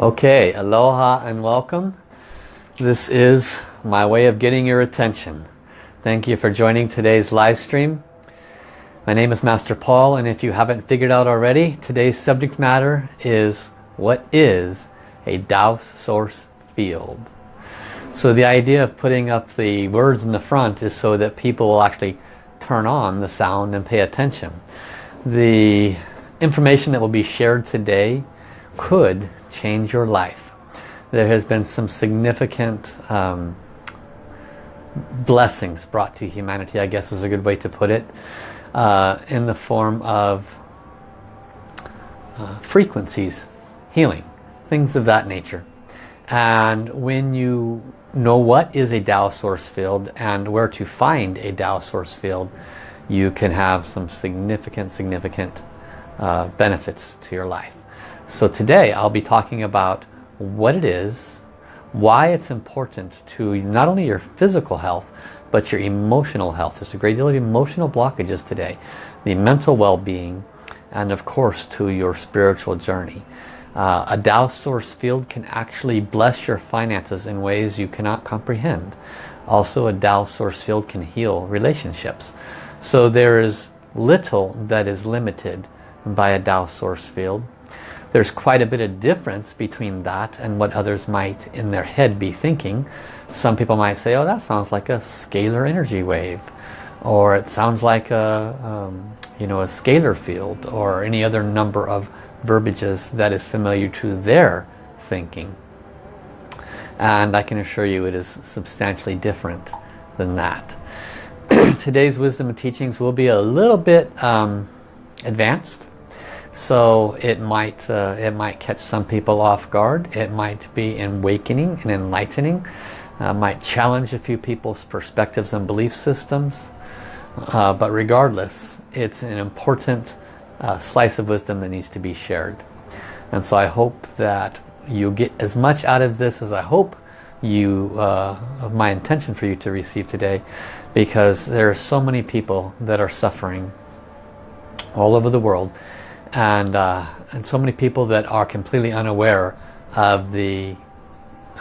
Okay, aloha and welcome. This is my way of getting your attention. Thank you for joining today's live stream. My name is Master Paul and if you haven't figured out already, today's subject matter is what is a Tao source field. So the idea of putting up the words in the front is so that people will actually turn on the sound and pay attention. The information that will be shared today could change your life. There has been some significant um, blessings brought to humanity, I guess is a good way to put it, uh, in the form of uh, frequencies, healing, things of that nature. And when you know what is a Tao source field and where to find a Tao source field, you can have some significant, significant uh, benefits to your life. So today I'll be talking about what it is, why it's important to not only your physical health, but your emotional health. There's a great deal of emotional blockages today. The mental well-being, and of course to your spiritual journey. Uh, a Tao source field can actually bless your finances in ways you cannot comprehend. Also a Tao source field can heal relationships. So there is little that is limited by a Tao source field. There's quite a bit of difference between that and what others might in their head be thinking. Some people might say, oh that sounds like a scalar energy wave or it sounds like a, um, you know, a scalar field or any other number of verbiages that is familiar to their thinking. And I can assure you it is substantially different than that. Today's wisdom and teachings will be a little bit um, advanced. So it might, uh, it might catch some people off guard. It might be awakening and enlightening. Uh, might challenge a few people's perspectives and belief systems. Uh, but regardless, it's an important uh, slice of wisdom that needs to be shared. And so I hope that you get as much out of this as I hope you, uh, of my intention for you to receive today, because there are so many people that are suffering all over the world, and uh, and so many people that are completely unaware of the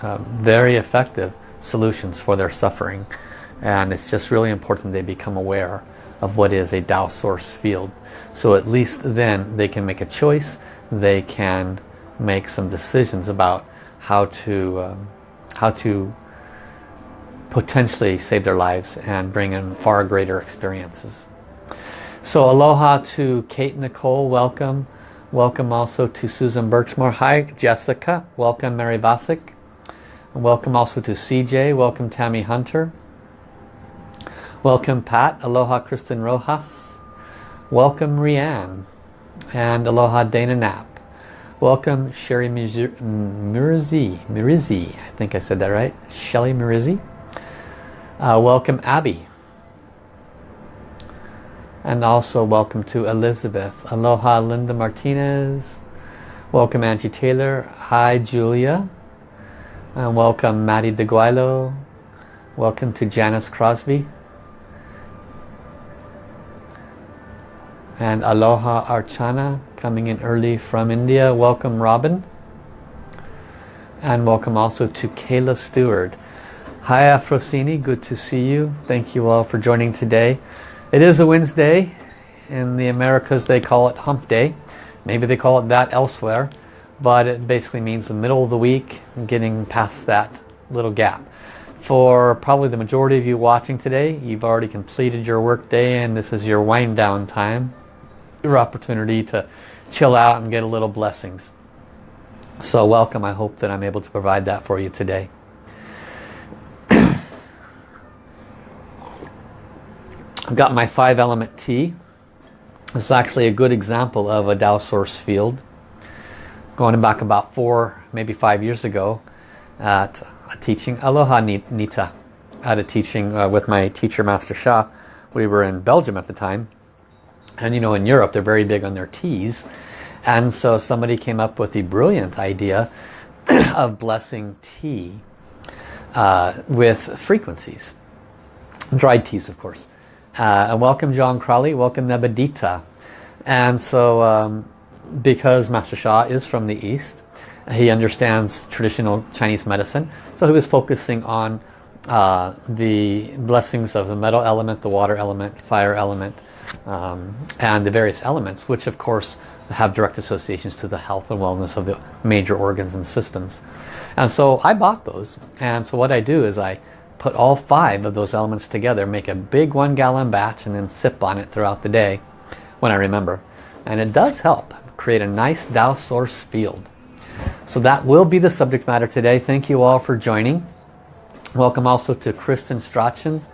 uh, very effective solutions for their suffering, and it's just really important they become aware of what is a Tao source field. So at least then they can make a choice, they can make some decisions about how to, um, how to potentially save their lives and bring in far greater experiences. So aloha to Kate Nicole, welcome. Welcome also to Susan Birchmore. Hi Jessica, welcome Mary Vasic. Welcome also to CJ, welcome Tammy Hunter. Welcome Pat, aloha Kristen Rojas. Welcome Rianne. And aloha Dana Knapp. Welcome Sherry Mirizzi. Mirizzi. I think I said that right. Shelly Mirizzi. Uh, welcome Abby. And also welcome to Elizabeth. Aloha Linda Martinez. Welcome Angie Taylor. Hi Julia. And welcome Maddie DeGuilo. Welcome to Janice Crosby. and Aloha Archana coming in early from India. Welcome Robin. And welcome also to Kayla Stewart. Hi Afrosini, good to see you. Thank you all for joining today. It is a Wednesday. In the Americas they call it hump day. Maybe they call it that elsewhere. But it basically means the middle of the week getting past that little gap. For probably the majority of you watching today, you've already completed your work day and this is your wind down time your opportunity to chill out and get a little blessings. So welcome. I hope that I'm able to provide that for you today. Got my five element tea. This is actually a good example of a Tao source field. Going back about four, maybe five years ago at a teaching, Aloha Nita, at a teaching uh, with my teacher Master Sha. We were in Belgium at the time and you know, in Europe, they're very big on their teas. And so somebody came up with the brilliant idea of blessing tea uh, with frequencies. Dried teas, of course. Uh, and welcome John Crowley, welcome Nebadita. And so um, because Master Sha is from the East, He understands traditional Chinese medicine. So he was focusing on uh, the blessings of the metal element, the water element, fire element, um, and the various elements, which of course have direct associations to the health and wellness of the major organs and systems. And so I bought those. And so what I do is I put all five of those elements together, make a big one gallon batch and then sip on it throughout the day when I remember. And it does help create a nice Tao source field. So that will be the subject matter today. Thank you all for joining. Welcome also to Kristen Strachan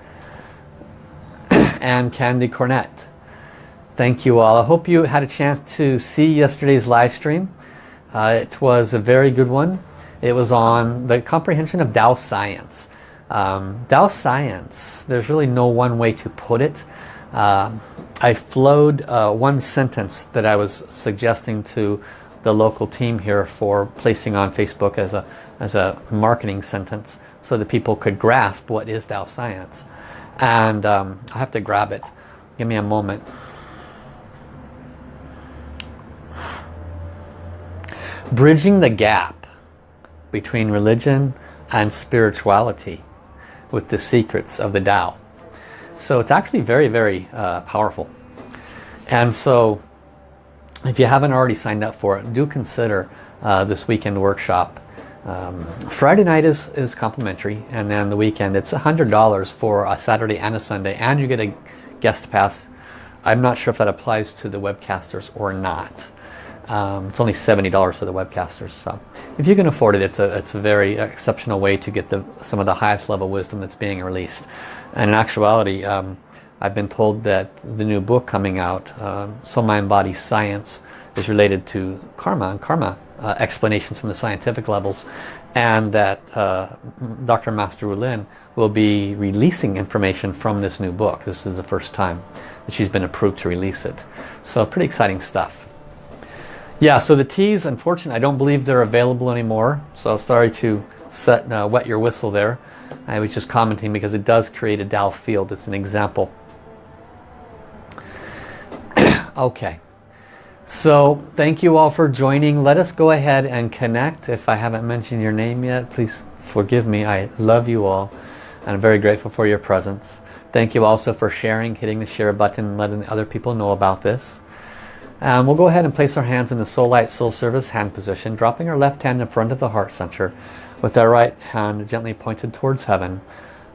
and Candy Cornett. Thank you all. I hope you had a chance to see yesterday's live stream. Uh, it was a very good one. It was on the comprehension of Tao science. Um, Tao science, there's really no one way to put it. Uh, I flowed uh, one sentence that I was suggesting to the local team here for placing on Facebook as a, as a marketing sentence so that people could grasp what is Tao science. And um, I have to grab it. Give me a moment. Bridging the gap between religion and spirituality with the secrets of the Tao. So it's actually very, very uh, powerful. And so if you haven't already signed up for it, do consider uh, this weekend workshop. Um, Friday night is, is complimentary and then the weekend it's $100 for a Saturday and a Sunday and you get a guest pass. I'm not sure if that applies to the webcasters or not. Um, it's only $70 for the webcasters. So if you can afford it, it's a, it's a very exceptional way to get the, some of the highest level wisdom that's being released. And in actuality, um, I've been told that the new book coming out, uh, Soul Mind Body Science, is related to karma and karma uh, explanations from the scientific levels and that uh, Dr. Master Rulin will be releasing information from this new book. This is the first time that she's been approved to release it. So pretty exciting stuff. Yeah, so the teas, unfortunately, I don't believe they're available anymore. So sorry to set, uh, wet your whistle there. I was just commenting because it does create a Tao field. It's an example. okay. So thank you all for joining. Let us go ahead and connect. If I haven't mentioned your name yet, please forgive me. I love you all. And I'm very grateful for your presence. Thank you also for sharing, hitting the share button, letting other people know about this. And we'll go ahead and place our hands in the Soul Light Soul Service hand position, dropping our left hand in front of the heart center with our right hand gently pointed towards heaven.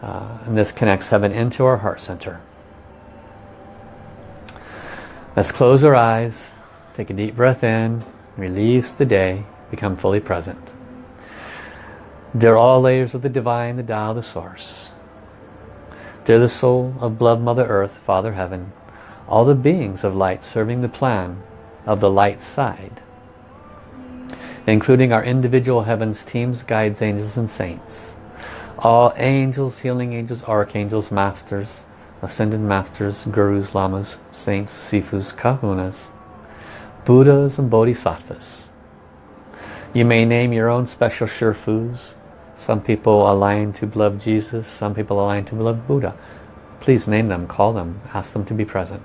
Uh, and this connects heaven into our heart center. Let's close our eyes, take a deep breath in, release the day, become fully present. Dear all layers of the Divine, the Tao, the Source. Dear the soul of Blood Mother Earth, Father Heaven, all the beings of light serving the plan of the light side, including our individual heavens, teams, guides, angels, and saints. All angels, healing angels, archangels, masters, ascended masters, gurus, lamas, saints, sifus, kahunas, buddhas, and bodhisattvas. You may name your own special shifus. Some people align to love Jesus, some people align to love Buddha. Please name them, call them, ask them to be present.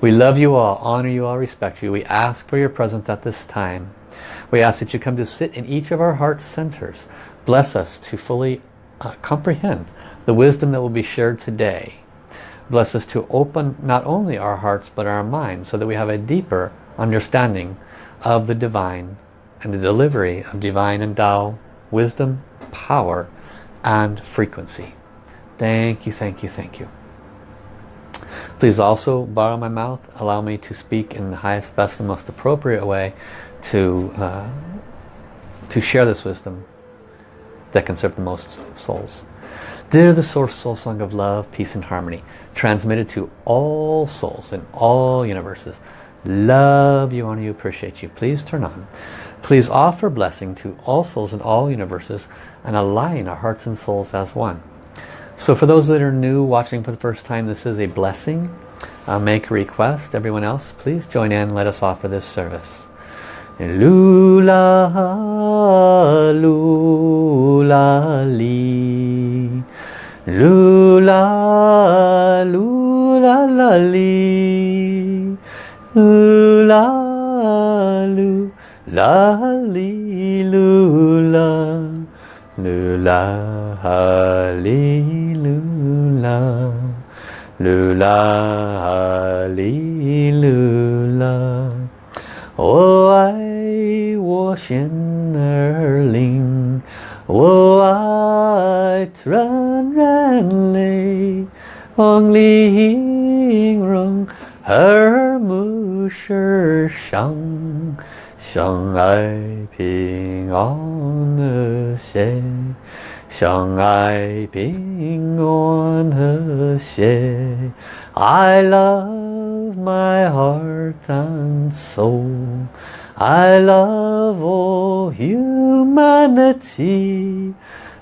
We love you all, honor you all, respect you. We ask for your presence at this time. We ask that you come to sit in each of our heart centers. Bless us to fully uh, comprehend the wisdom that will be shared today. Bless us to open not only our hearts but our minds so that we have a deeper understanding of the divine and the delivery of divine and Tao wisdom, power and frequency. Thank you, thank you, thank you. Please also borrow my mouth. Allow me to speak in the highest, best, and most appropriate way to, uh, to share this wisdom that can serve the most souls. Dear the Source Soul Song of Love, Peace and Harmony, transmitted to all souls in all universes. Love you, honor you, appreciate you. Please turn on. Please offer blessing to all souls in all universes and align our hearts and souls as one. So for those that are new watching for the first time, this is a blessing. Uh, make a request. Everyone else, please join in. Let us offer this service. Lula, lula, li. Lula, lula, la, li. Lula, lula, li, Lula, hallelujah Lula, hallelujah. 我爱我心儿灵，我爱纯然泪，望你形容耳目世上。相爱平安和谐， 相爱平安和谐。I love my heart and soul. I love all humanity.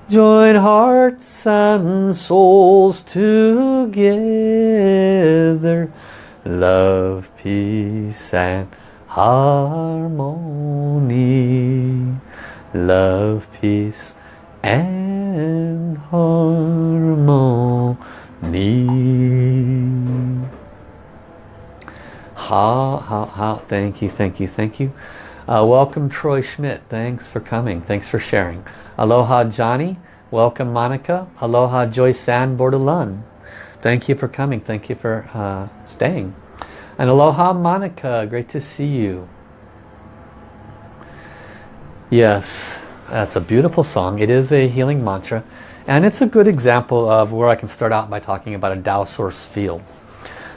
Join hearts and souls together. Love, peace and harmony, love, peace and harmony. Ha ha ha. Thank you thank you thank you. Uh, welcome Troy Schmidt. Thanks for coming. Thanks for sharing. Aloha Johnny. Welcome Monica. Aloha Joyce San Bordelon. Thank you for coming. Thank you for uh, staying. And aloha Monica. Great to see you. Yes that's a beautiful song. It is a healing mantra. And it's a good example of where I can start out by talking about a Tao source field.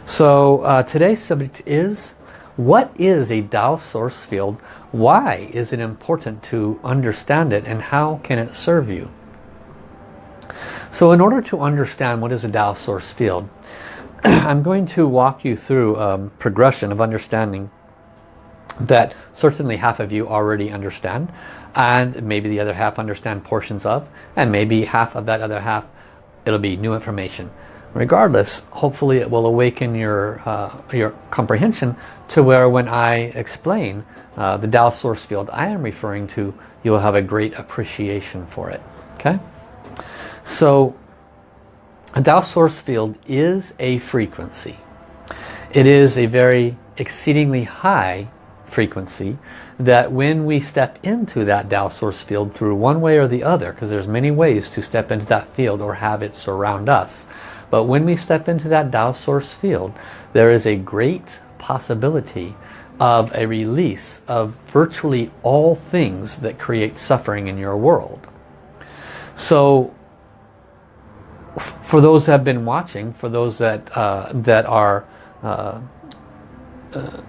So uh, today's subject is, what is a Tao source field? Why is it important to understand it? And how can it serve you? So in order to understand what is a Tao source field, I'm going to walk you through a um, progression of understanding that certainly half of you already understand and maybe the other half understand portions of and maybe half of that other half it'll be new information. Regardless hopefully it will awaken your uh, your comprehension to where when I explain uh, the Tao source field I am referring to you'll have a great appreciation for it. Okay? So a Tao source field is a frequency. It is a very exceedingly high frequency that when we step into that Tao source field through one way or the other, because there's many ways to step into that field or have it surround us, but when we step into that Tao source field, there is a great possibility of a release of virtually all things that create suffering in your world. So for those that have been watching, for those that uh, that are uh, uh,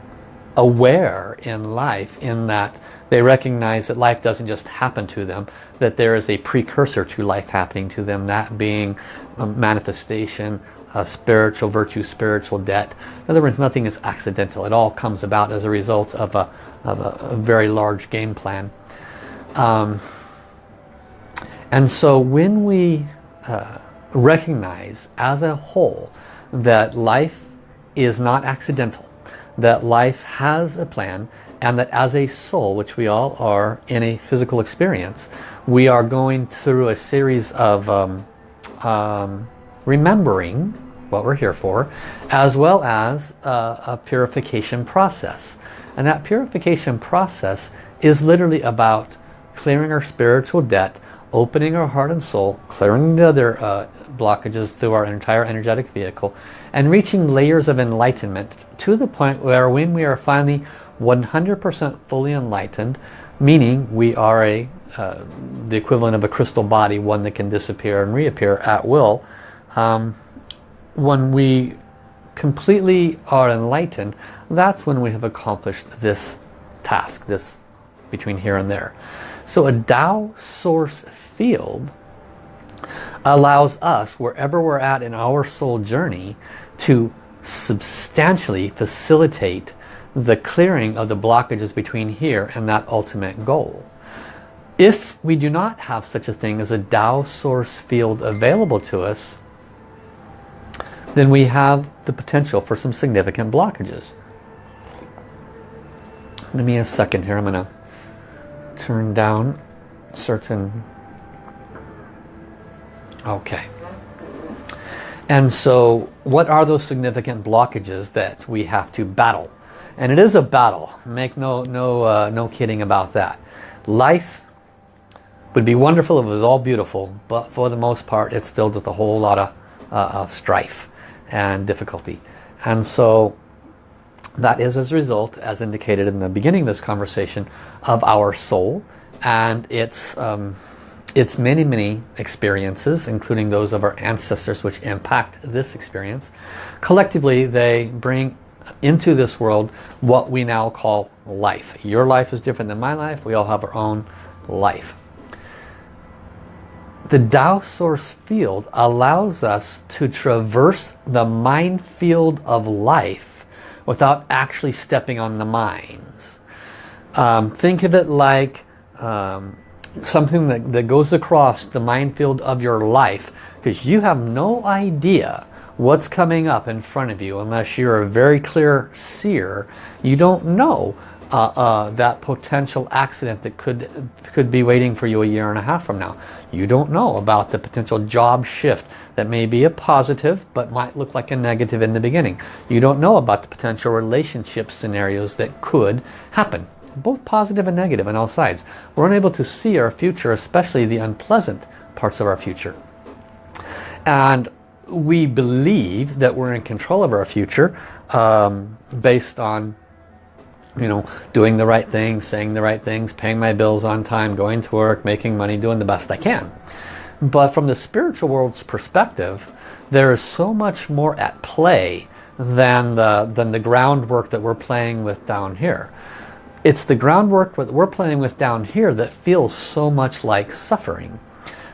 aware in life, in that they recognize that life doesn't just happen to them, that there is a precursor to life happening to them, that being a manifestation, a spiritual virtue, spiritual debt. In other words, nothing is accidental. It all comes about as a result of a, of a, a very large game plan. Um, and so when we uh, recognize as a whole that life is not accidental, that life has a plan and that as a soul, which we all are in a physical experience, we are going through a series of um, um, remembering what we're here for, as well as uh, a purification process. And that purification process is literally about clearing our spiritual debt, opening our heart and soul, clearing the other uh, blockages through our entire energetic vehicle, and reaching layers of enlightenment to the point where when we are finally 100% fully enlightened, meaning we are a uh, the equivalent of a crystal body, one that can disappear and reappear at will, um, when we completely are enlightened, that's when we have accomplished this task, this between here and there. So a Tao source field allows us, wherever we're at in our soul journey, to substantially facilitate the clearing of the blockages between here and that ultimate goal. If we do not have such a thing as a Tao source field available to us, then we have the potential for some significant blockages. Give me a second here. I'm going to turn down certain Okay. And so what are those significant blockages that we have to battle? And it is a battle. Make no, no, uh, no kidding about that. Life would be wonderful if it was all beautiful, but for the most part it's filled with a whole lot of, uh, of strife and difficulty. And so that is as a result, as indicated in the beginning of this conversation, of our soul and its, um, its many, many experiences, including those of our ancestors which impact this experience. Collectively, they bring into this world what we now call life. Your life is different than my life. We all have our own life. The Tao Source field allows us to traverse the minefield of life without actually stepping on the mines. Um, think of it like um, something that, that goes across the minefield of your life because you have no idea what's coming up in front of you unless you're a very clear seer. You don't know uh, uh, that potential accident that could could be waiting for you a year and a half from now. You don't know about the potential job shift that may be a positive but might look like a negative in the beginning. You don't know about the potential relationship scenarios that could happen. Both positive and negative on all sides. We're unable to see our future, especially the unpleasant parts of our future. And we believe that we're in control of our future um, based on you know, doing the right things, saying the right things, paying my bills on time, going to work, making money, doing the best I can. But from the spiritual world's perspective, there is so much more at play than the, than the groundwork that we're playing with down here. It's the groundwork that we're playing with down here that feels so much like suffering.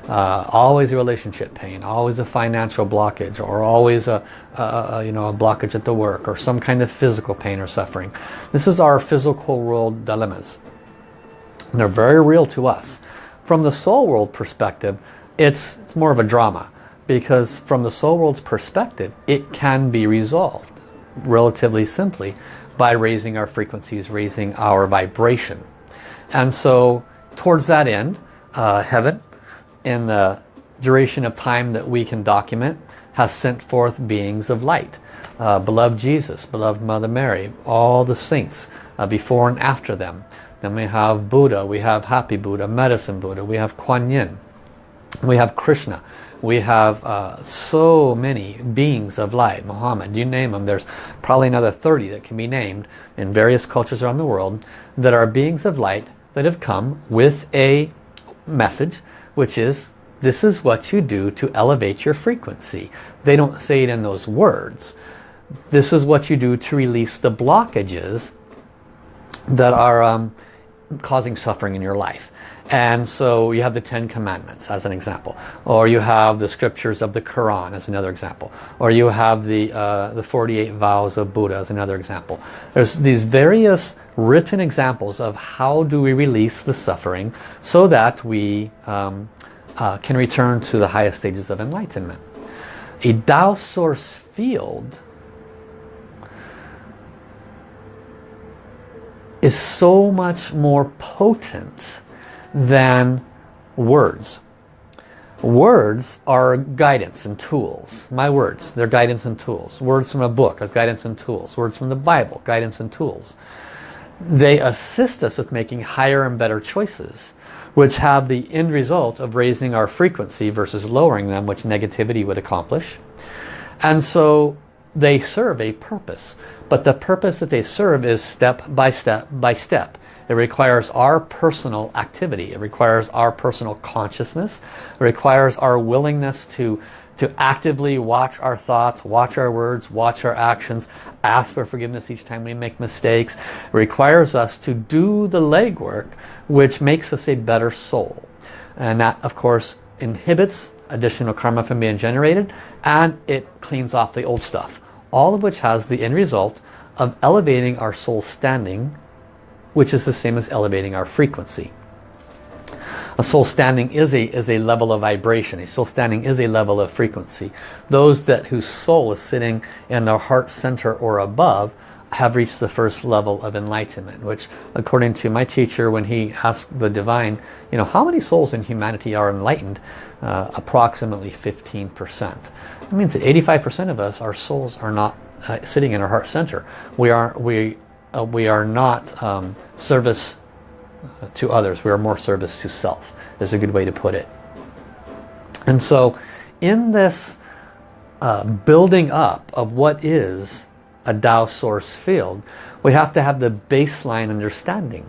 Uh, always a relationship pain, always a financial blockage, or always a, a, a, you know a blockage at the work, or some kind of physical pain or suffering. This is our physical world dilemmas. And they're very real to us. From the soul world perspective, it's, it's more of a drama because from the soul world's perspective, it can be resolved relatively simply by raising our frequencies, raising our vibration. And so towards that end, uh, heaven in the duration of time that we can document has sent forth beings of light. Uh, beloved Jesus, beloved Mother Mary, all the saints uh, before and after them. Then we have Buddha, we have Happy Buddha, Medicine Buddha, we have Kuan Yin, we have Krishna, we have uh, so many beings of light, Muhammad, you name them. There's probably another 30 that can be named in various cultures around the world that are beings of light that have come with a message which is this is what you do to elevate your frequency. They don't say it in those words. This is what you do to release the blockages that are um, causing suffering in your life. And so you have the Ten Commandments as an example. Or you have the scriptures of the Quran as another example. Or you have the, uh, the 48 vows of Buddha as another example. There's these various written examples of how do we release the suffering so that we um, uh, can return to the highest stages of enlightenment. A Tao source field is so much more potent than words. Words are guidance and tools. My words, they're guidance and tools. Words from a book are guidance and tools. Words from the Bible, guidance and tools. They assist us with making higher and better choices, which have the end result of raising our frequency versus lowering them, which negativity would accomplish. And so they serve a purpose. But the purpose that they serve is step by step by step. It requires our personal activity. It requires our personal consciousness. It requires our willingness to, to actively watch our thoughts, watch our words, watch our actions, ask for forgiveness each time we make mistakes. It requires us to do the legwork which makes us a better soul. And that, of course, inhibits additional karma from being generated and it cleans off the old stuff. All of which has the end result of elevating our soul standing which is the same as elevating our frequency. A soul standing is a, is a level of vibration. A soul standing is a level of frequency. Those that whose soul is sitting in their heart center or above have reached the first level of enlightenment, which according to my teacher when he asked the divine, you know, how many souls in humanity are enlightened? Uh, approximately 15%. That means that 85% of us, our souls are not uh, sitting in our heart center. We are, we uh, we are not um, service to others. We are more service to self is a good way to put it. And so in this uh, building up of what is a Tao source field, we have to have the baseline understanding.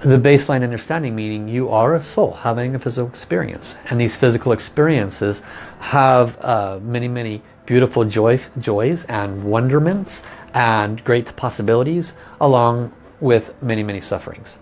The baseline understanding meaning you are a soul having a physical experience. And these physical experiences have uh, many, many beautiful joy, joys and wonderments and great possibilities along with many, many sufferings.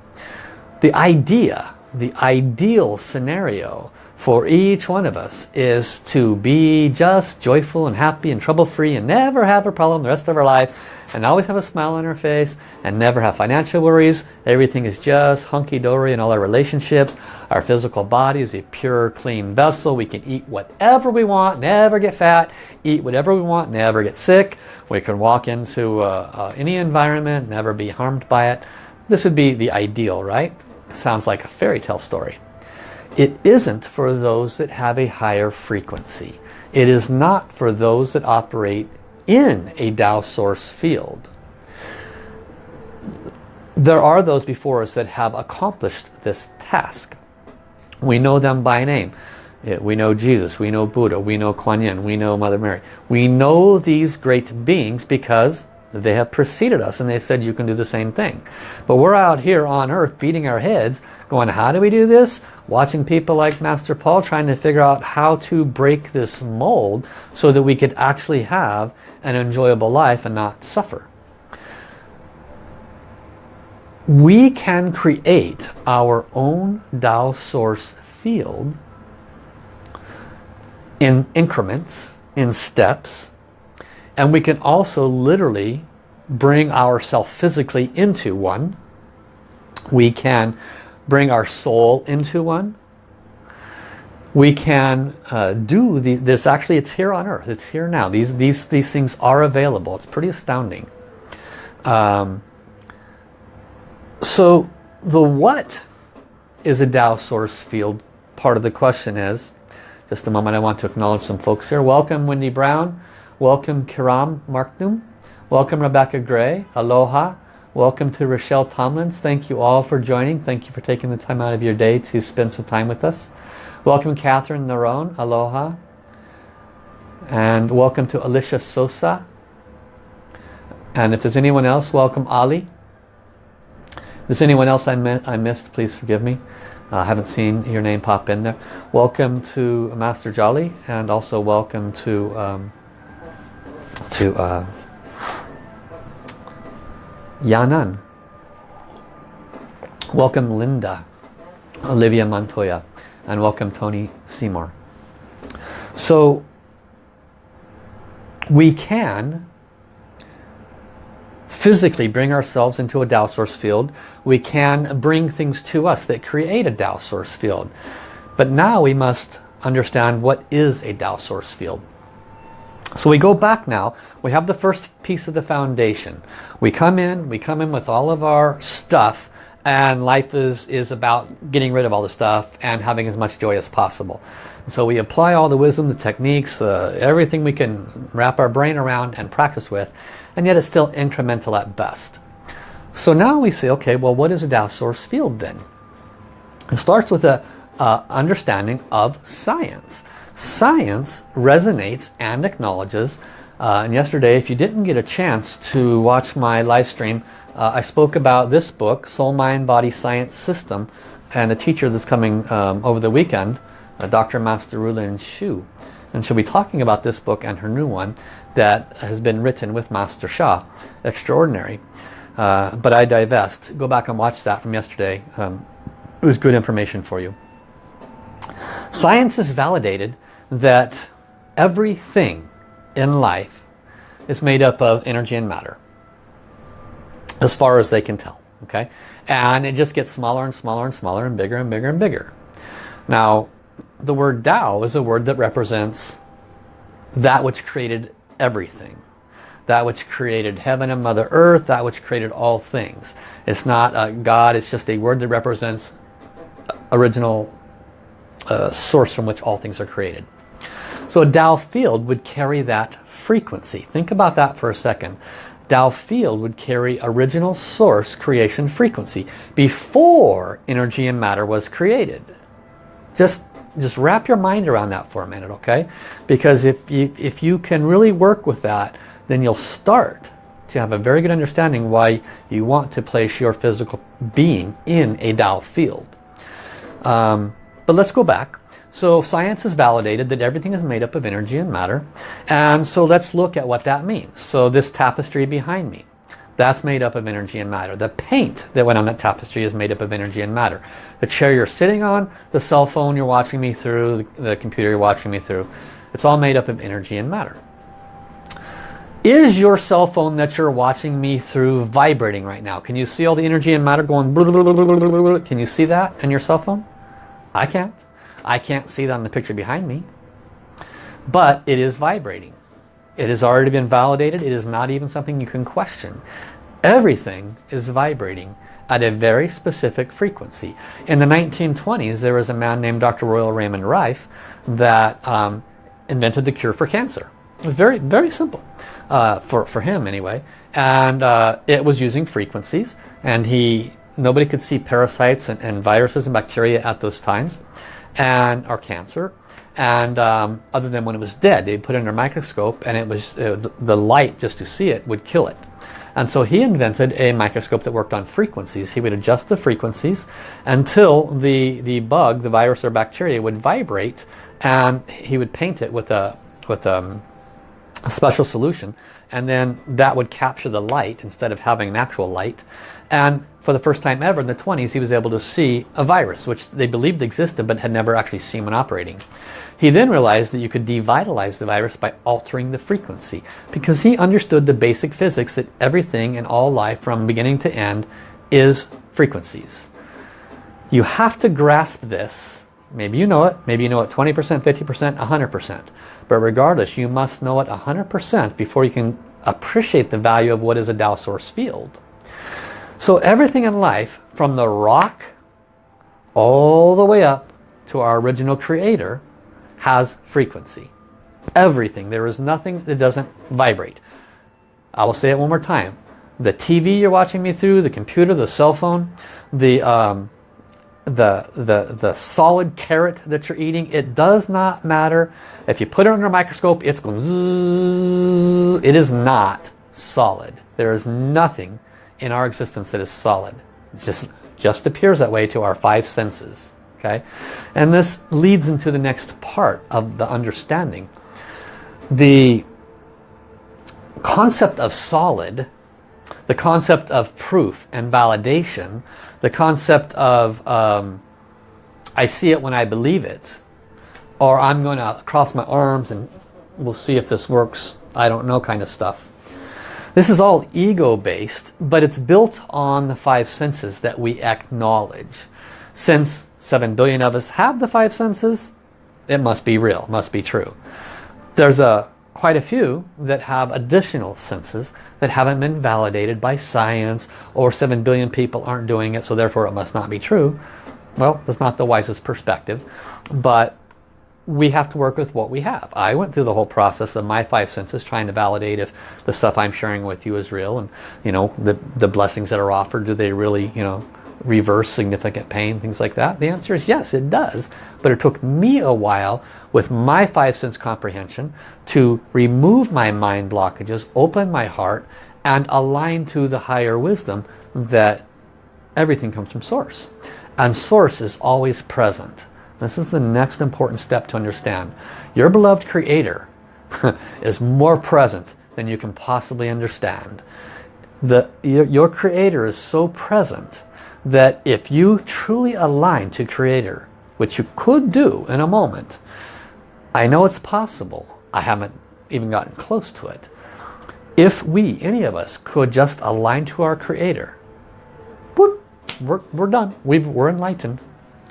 The idea, the ideal scenario for each one of us is to be just joyful and happy and trouble-free and never have a problem the rest of our life and always have a smile on our face and never have financial worries. Everything is just hunky-dory in all our relationships. Our physical body is a pure, clean vessel. We can eat whatever we want, never get fat, eat whatever we want, never get sick. We can walk into uh, uh, any environment, never be harmed by it. This would be the ideal, right? Sounds like a fairy tale story. It isn't for those that have a higher frequency. It is not for those that operate in a Tao source field. There are those before us that have accomplished this task. We know them by name. We know Jesus, we know Buddha, we know Kuan Yin, we know Mother Mary. We know these great beings because they have preceded us and they said you can do the same thing. But we're out here on earth beating our heads going how do we do this? Watching people like Master Paul trying to figure out how to break this mold so that we could actually have an enjoyable life and not suffer. We can create our own Tao source field in increments, in steps, and we can also literally bring ourselves physically into one. We can bring our soul into one. We can uh, do the, this, actually it's here on earth, it's here now. These, these, these things are available. It's pretty astounding. Um, so the what is a Tao source field? Part of the question is, just a moment I want to acknowledge some folks here. Welcome Wendy Brown. Welcome Kiram Marknum. Welcome Rebecca Gray. Aloha. Welcome to Rochelle Tomlins. Thank you all for joining. Thank you for taking the time out of your day to spend some time with us. Welcome Catherine Naron. Aloha. And welcome to Alicia Sosa. And if there's anyone else, welcome Ali. If there's anyone else I, I missed, please forgive me. I uh, haven't seen your name pop in there. Welcome to Master Jolly and also welcome to um, to uh, Yanan. Welcome Linda, Olivia Montoya, and welcome Tony Seymour. So we can physically bring ourselves into a Tao source field. We can bring things to us that create a Tao source field. But now we must understand what is a Tao source field. So we go back now, we have the first piece of the foundation. We come in, we come in with all of our stuff and life is, is about getting rid of all the stuff and having as much joy as possible. So we apply all the wisdom, the techniques, uh, everything we can wrap our brain around and practice with and yet it's still incremental at best. So now we say, okay, well what is a Tao source field then? It starts with a uh, understanding of science science resonates and acknowledges. Uh, and yesterday if you didn't get a chance to watch my live stream uh, I spoke about this book Soul Mind Body Science System and a teacher that's coming um, over the weekend uh, Dr. Master Rulin Xiu and she'll be talking about this book and her new one that has been written with Master Sha extraordinary. Uh, but I divest. Go back and watch that from yesterday. Um, it was good information for you. Science is validated that everything in life is made up of energy and matter as far as they can tell okay? And it just gets smaller and smaller and smaller and bigger and bigger and bigger. Now the word Tao is a word that represents that which created everything that which created heaven and mother earth that which created all things. It's not a God it's just a word that represents original uh, source from which all things are created so a Tao field would carry that frequency. Think about that for a second. Tao field would carry original source creation frequency before energy and matter was created. Just, just wrap your mind around that for a minute, okay? Because if you, if you can really work with that, then you'll start to have a very good understanding why you want to place your physical being in a Tao field. Um, but let's go back. So science has validated that everything is made up of energy and matter. And so let's look at what that means. So this tapestry behind me, that's made up of energy and matter. The paint that went on that tapestry is made up of energy and matter. The chair you're sitting on, the cell phone you're watching me through, the computer you're watching me through, it's all made up of energy and matter. Is your cell phone that you're watching me through vibrating right now? Can you see all the energy and matter going? Can you see that on your cell phone? I can't. I can't see that on the picture behind me. But it is vibrating. It has already been validated. It is not even something you can question. Everything is vibrating at a very specific frequency. In the 1920s, there was a man named Dr. Royal Raymond Rife that um, invented the cure for cancer. Very, very simple, uh, for, for him anyway. And uh, it was using frequencies. And he nobody could see parasites and, and viruses and bacteria at those times and our cancer. And um, other than when it was dead they put it under a microscope and it was uh, the light just to see it would kill it. And so he invented a microscope that worked on frequencies. He would adjust the frequencies until the the bug the virus or bacteria would vibrate and he would paint it with a with um, a special solution. And then that would capture the light instead of having an actual light and for the first time ever in the 20s he was able to see a virus which they believed existed but had never actually seen one operating. He then realized that you could devitalize the virus by altering the frequency because he understood the basic physics that everything in all life from beginning to end is frequencies. You have to grasp this. Maybe you know it, maybe you know it 20%, 50%, 100%. But regardless, you must know it 100% before you can appreciate the value of what is a Tao source field. So everything in life, from the rock all the way up to our original creator, has frequency. Everything. There is nothing that doesn't vibrate. I will say it one more time. The TV you're watching me through, the computer, the cell phone, the, um, the, the, the solid carrot that you're eating, it does not matter. If you put it under a microscope, it's going. It is not solid. There is nothing in our existence that is solid. It just, just appears that way to our five senses. Okay, And this leads into the next part of the understanding. The concept of solid, the concept of proof and validation, the concept of um, I see it when I believe it, or I'm going to cross my arms and we'll see if this works, I don't know kind of stuff. This is all ego-based, but it's built on the five senses that we acknowledge. Since 7 billion of us have the five senses, it must be real, must be true. There's a quite a few that have additional senses that haven't been validated by science or 7 billion people aren't doing it so therefore it must not be true. Well, that's not the wisest perspective, but we have to work with what we have. I went through the whole process of my five senses trying to validate if the stuff I'm sharing with you is real and you know the the blessings that are offered do they really you know reverse significant pain things like that? The answer is yes it does. But it took me a while with my five sense comprehension to remove my mind blockages open my heart and align to the higher wisdom that everything comes from source. And source is always present this is the next important step to understand. Your beloved creator is more present than you can possibly understand. The, your, your creator is so present that if you truly align to creator, which you could do in a moment, I know it's possible. I haven't even gotten close to it. If we, any of us, could just align to our creator, we're, we're done. We've, we're enlightened.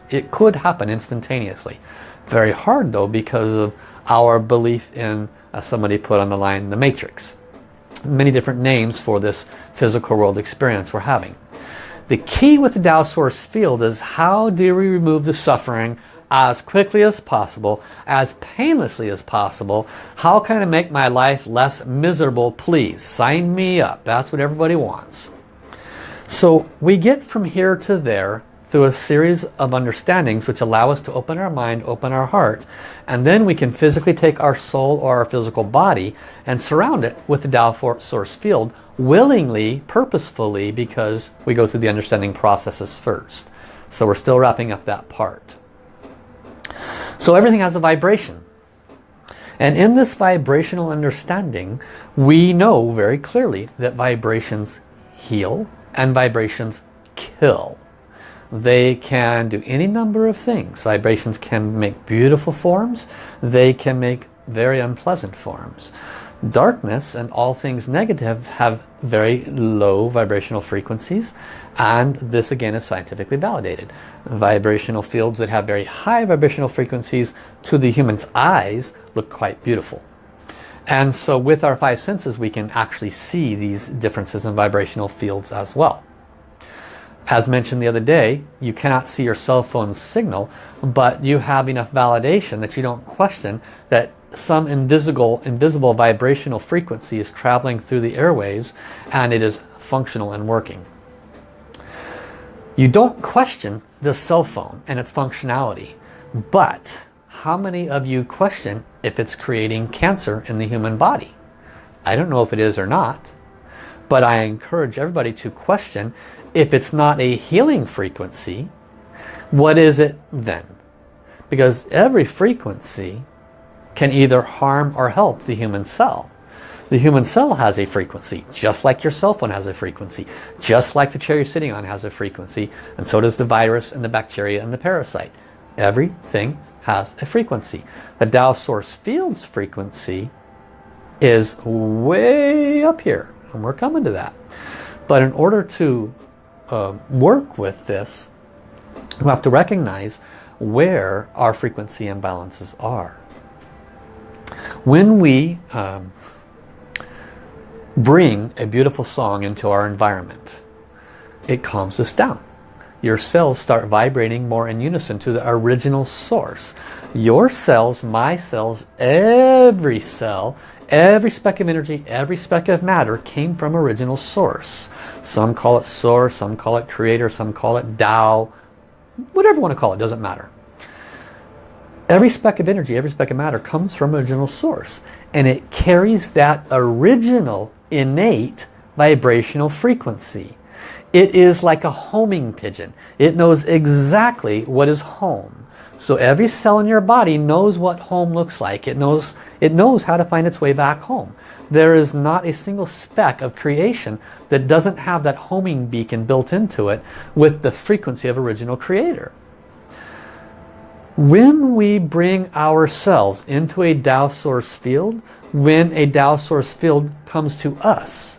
It could happen instantaneously. Very hard though because of our belief in, somebody put on the line, the matrix. Many different names for this physical world experience we're having. The key with the Tao Source field is how do we remove the suffering as quickly as possible, as painlessly as possible. How can I make my life less miserable? Please sign me up. That's what everybody wants. So we get from here to there through a series of understandings which allow us to open our mind, open our heart, and then we can physically take our soul or our physical body and surround it with the Tao source field willingly, purposefully, because we go through the understanding processes first. So we're still wrapping up that part. So everything has a vibration. And in this vibrational understanding, we know very clearly that vibrations heal and vibrations kill. They can do any number of things. Vibrations can make beautiful forms. They can make very unpleasant forms. Darkness and all things negative have very low vibrational frequencies and this again is scientifically validated. Vibrational fields that have very high vibrational frequencies to the human's eyes look quite beautiful. And so with our five senses we can actually see these differences in vibrational fields as well. As mentioned the other day, you cannot see your cell phone signal, but you have enough validation that you don't question that some invisible, invisible vibrational frequency is traveling through the airwaves and it is functional and working. You don't question the cell phone and its functionality, but how many of you question if it's creating cancer in the human body? I don't know if it is or not, but I encourage everybody to question if it's not a healing frequency, what is it then? Because every frequency can either harm or help the human cell. The human cell has a frequency, just like your cell phone has a frequency, just like the chair you're sitting on has a frequency, and so does the virus and the bacteria and the parasite. Everything has a frequency. The Tao Source Field's frequency is way up here, and we're coming to that. But in order to uh, work with this, we have to recognize where our frequency imbalances are. When we um, bring a beautiful song into our environment, it calms us down. Your cells start vibrating more in unison to the original source. Your cells, my cells, every cell Every speck of energy, every speck of matter came from original source. Some call it source, some call it creator, some call it Tao. Whatever you want to call it, doesn't matter. Every speck of energy, every speck of matter comes from original source. And it carries that original innate vibrational frequency. It is like a homing pigeon. It knows exactly what is home. So every cell in your body knows what home looks like. It knows, it knows how to find its way back home. There is not a single speck of creation that doesn't have that homing beacon built into it with the frequency of original creator. When we bring ourselves into a Tao source field, when a Tao source field comes to us,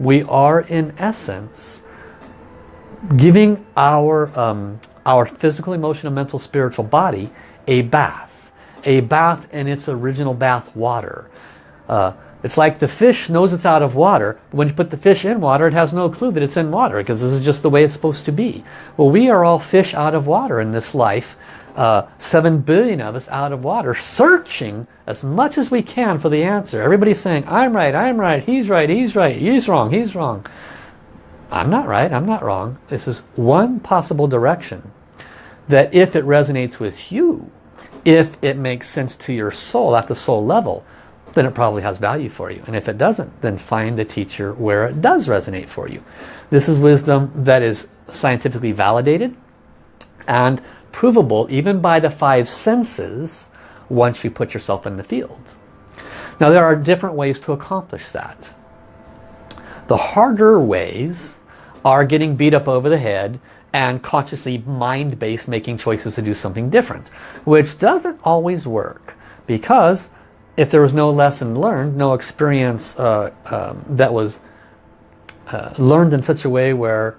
we are in essence giving our um, our physical, emotional, mental, spiritual body a bath. A bath in its original bath water. Uh, it's like the fish knows it's out of water. But when you put the fish in water, it has no clue that it's in water because this is just the way it's supposed to be. Well, we are all fish out of water in this life. Uh, seven billion of us out of water, searching as much as we can for the answer. Everybody's saying, I'm right, I'm right, he's right, he's right, he's wrong, he's wrong. I'm not right, I'm not wrong. This is one possible direction that if it resonates with you, if it makes sense to your soul at the soul level, then it probably has value for you. And if it doesn't, then find a teacher where it does resonate for you. This is wisdom that is scientifically validated and provable even by the five senses once you put yourself in the field. Now there are different ways to accomplish that. The harder ways are getting beat up over the head and consciously mind-based making choices to do something different which doesn't always work because if there was no lesson learned no experience uh, um, that was uh, learned in such a way where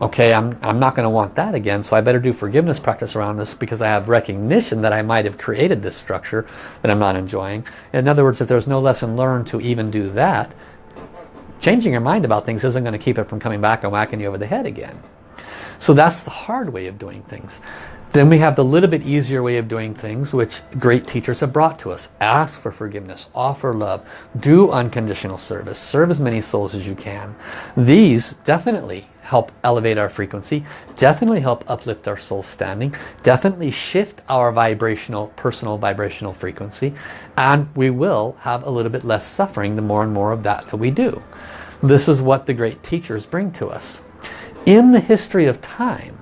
okay I'm, I'm not going to want that again so I better do forgiveness practice around this because I have recognition that I might have created this structure that I'm not enjoying. In other words if there's no lesson learned to even do that changing your mind about things isn't going to keep it from coming back and whacking you over the head again. So that's the hard way of doing things. Then we have the little bit easier way of doing things, which great teachers have brought to us. Ask for forgiveness, offer love, do unconditional service, serve as many souls as you can. These definitely help elevate our frequency, definitely help uplift our soul standing, definitely shift our vibrational, personal vibrational frequency, and we will have a little bit less suffering the more and more of that that we do. This is what the great teachers bring to us. In the history of time,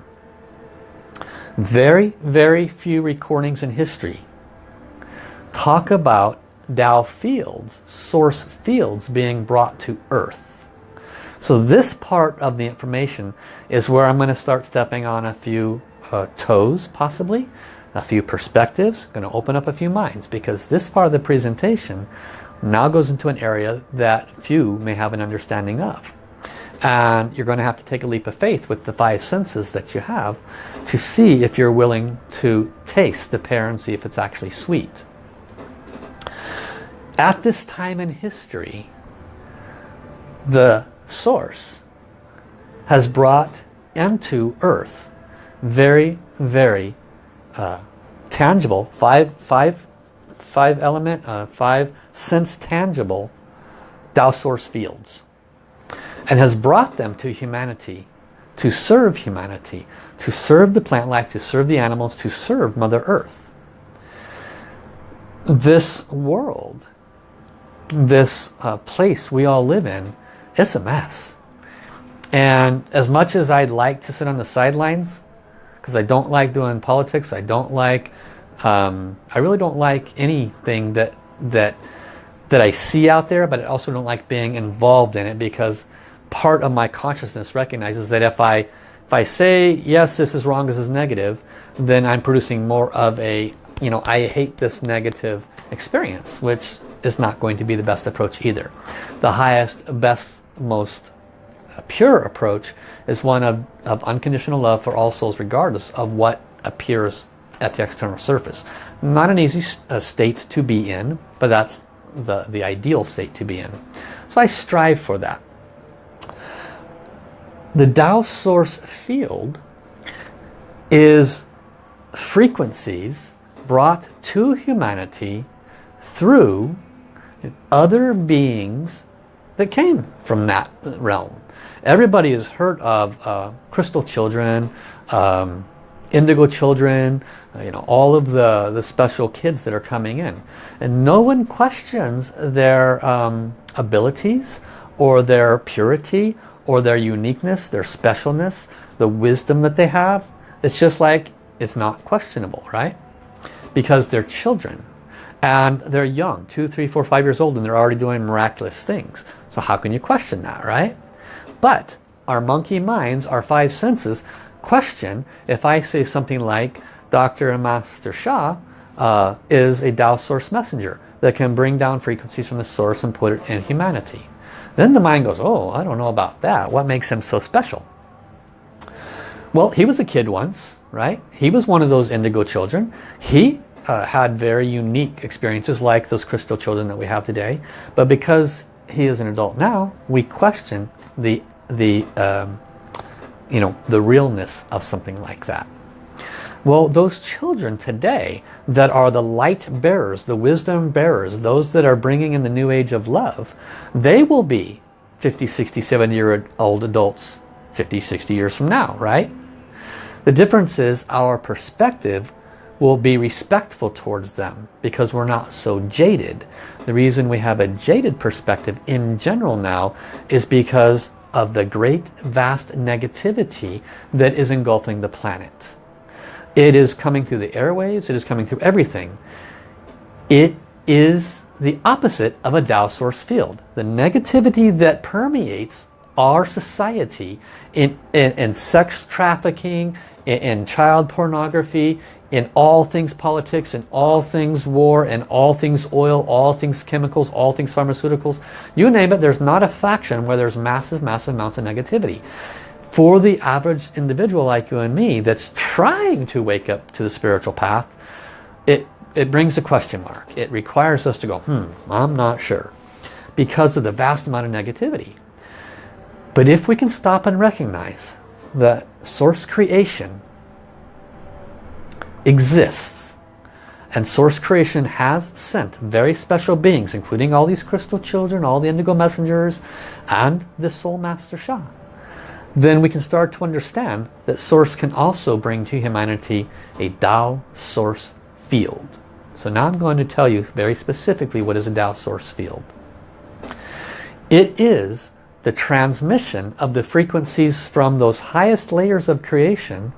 very, very few recordings in history talk about Tao fields, source fields being brought to earth. So this part of the information is where I'm going to start stepping on a few uh, toes possibly, a few perspectives, going to open up a few minds because this part of the presentation now goes into an area that few may have an understanding of. And you're going to have to take a leap of faith with the five senses that you have to see if you're willing to taste the pear and see if it's actually sweet. At this time in history, the source has brought into earth very, very uh, tangible, five, five, five element, uh, five sense tangible Tao source fields and has brought them to humanity to serve humanity, to serve the plant life, to serve the animals, to serve Mother Earth. This world, this uh, place we all live in, it's a mess. And as much as I'd like to sit on the sidelines, because I don't like doing politics, I don't like, um, I really don't like anything that, that, that I see out there, but I also don't like being involved in it because part of my consciousness recognizes that if I, if I say, yes, this is wrong, this is negative, then I'm producing more of a, you know, I hate this negative experience, which is not going to be the best approach either. The highest, best most pure approach is one of, of unconditional love for all souls regardless of what appears at the external surface. Not an easy uh, state to be in, but that's the, the ideal state to be in. So I strive for that. The Tao source field is frequencies brought to humanity through other beings that came from that realm. Everybody has heard of uh, crystal children, um, indigo children, uh, you know, all of the, the special kids that are coming in. And no one questions their um, abilities or their purity or their uniqueness, their specialness, the wisdom that they have. It's just like, it's not questionable, right? Because they're children and they're young, two, three, four, five years old, and they're already doing miraculous things. So how can you question that, right? But our monkey minds, our five senses, question if I say something like Dr. and Master Sha uh, is a Tao source messenger that can bring down frequencies from the source and put it in humanity. Then the mind goes, oh, I don't know about that. What makes him so special? Well, he was a kid once, right? He was one of those indigo children. He uh, had very unique experiences like those crystal children that we have today. But because he is an adult now, we question the the um, you know the realness of something like that. Well, those children today that are the light bearers, the wisdom bearers, those that are bringing in the new age of love, they will be 50, 60, 70 year old adults 50, 60 years from now, right? The difference is our perspective will be respectful towards them because we're not so jaded. The reason we have a jaded perspective in general now is because of the great vast negativity that is engulfing the planet. It is coming through the airwaves, it is coming through everything. It is the opposite of a Tao source field. The negativity that permeates our society in, in, in sex trafficking, in, in child pornography, in all things politics, in all things war, in all things oil, all things chemicals, all things pharmaceuticals. You name it, there's not a faction where there's massive, massive amounts of negativity. For the average individual like you and me that's trying to wake up to the spiritual path, it, it brings a question mark. It requires us to go, hmm, I'm not sure. Because of the vast amount of negativity. But if we can stop and recognize that source creation exists. And Source Creation has sent very special beings, including all these crystal children, all the indigo messengers, and the Soul Master Sha. Then we can start to understand that Source can also bring to humanity a Tao Source field. So now I'm going to tell you very specifically what is a Tao Source field. It is the transmission of the frequencies from those highest layers of creation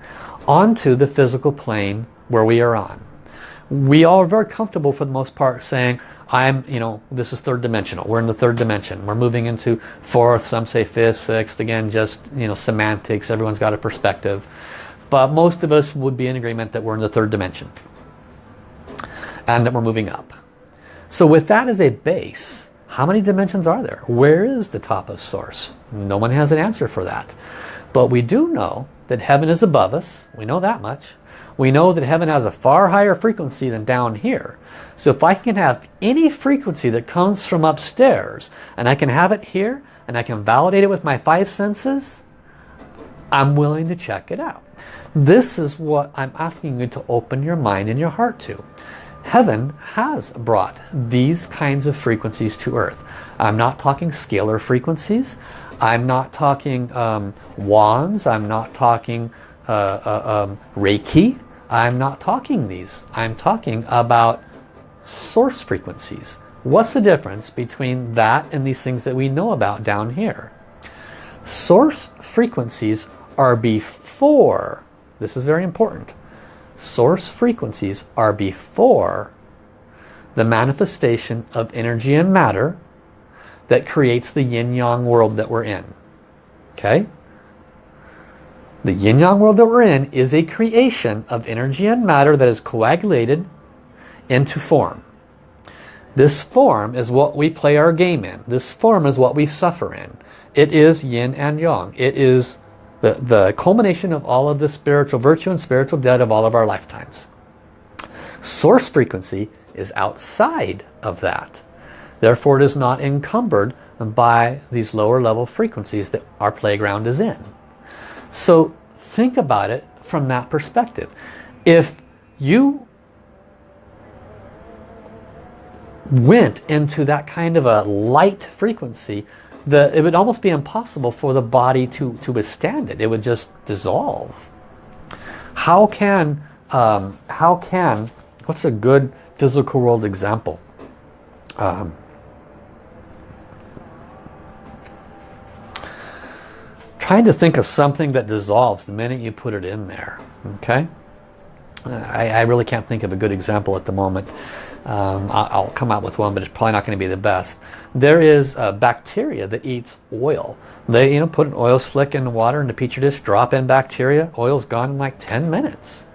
onto the physical plane where we are on. We are very comfortable for the most part saying, I'm, you know, this is third dimensional. We're in the third dimension. We're moving into fourth, some say fifth, sixth. Again, just, you know, semantics. Everyone's got a perspective. But most of us would be in agreement that we're in the third dimension. And that we're moving up. So with that as a base, how many dimensions are there? Where is the top of source? No one has an answer for that. But we do know that heaven is above us. We know that much. We know that heaven has a far higher frequency than down here. So if I can have any frequency that comes from upstairs and I can have it here and I can validate it with my five senses, I'm willing to check it out. This is what I'm asking you to open your mind and your heart to heaven has brought these kinds of frequencies to earth. I'm not talking scalar frequencies. I'm not talking um, wands. I'm not talking uh, uh, um, Reiki. I'm not talking these. I'm talking about source frequencies. What's the difference between that and these things that we know about down here? Source frequencies are before, this is very important, source frequencies are before the manifestation of energy and matter that creates the yin-yang world that we're in. Okay? The yin-yang world that we're in is a creation of energy and matter that is coagulated into form. This form is what we play our game in. This form is what we suffer in. It is yin and yang. It is the, the culmination of all of the spiritual virtue and spiritual debt of all of our lifetimes. Source frequency is outside of that. Therefore it is not encumbered by these lower level frequencies that our playground is in. So think about it from that perspective. If you went into that kind of a light frequency, the, it would almost be impossible for the body to, to withstand it. It would just dissolve. How can, um, how can, what's a good physical world example? Um, trying to think of something that dissolves the minute you put it in there. Okay? I, I really can't think of a good example at the moment. Um, I'll come out with one, but it's probably not going to be the best. There is a bacteria that eats oil. They, you know, put an oil slick in the water in the petri dish, drop in bacteria, oil's gone in like 10 minutes.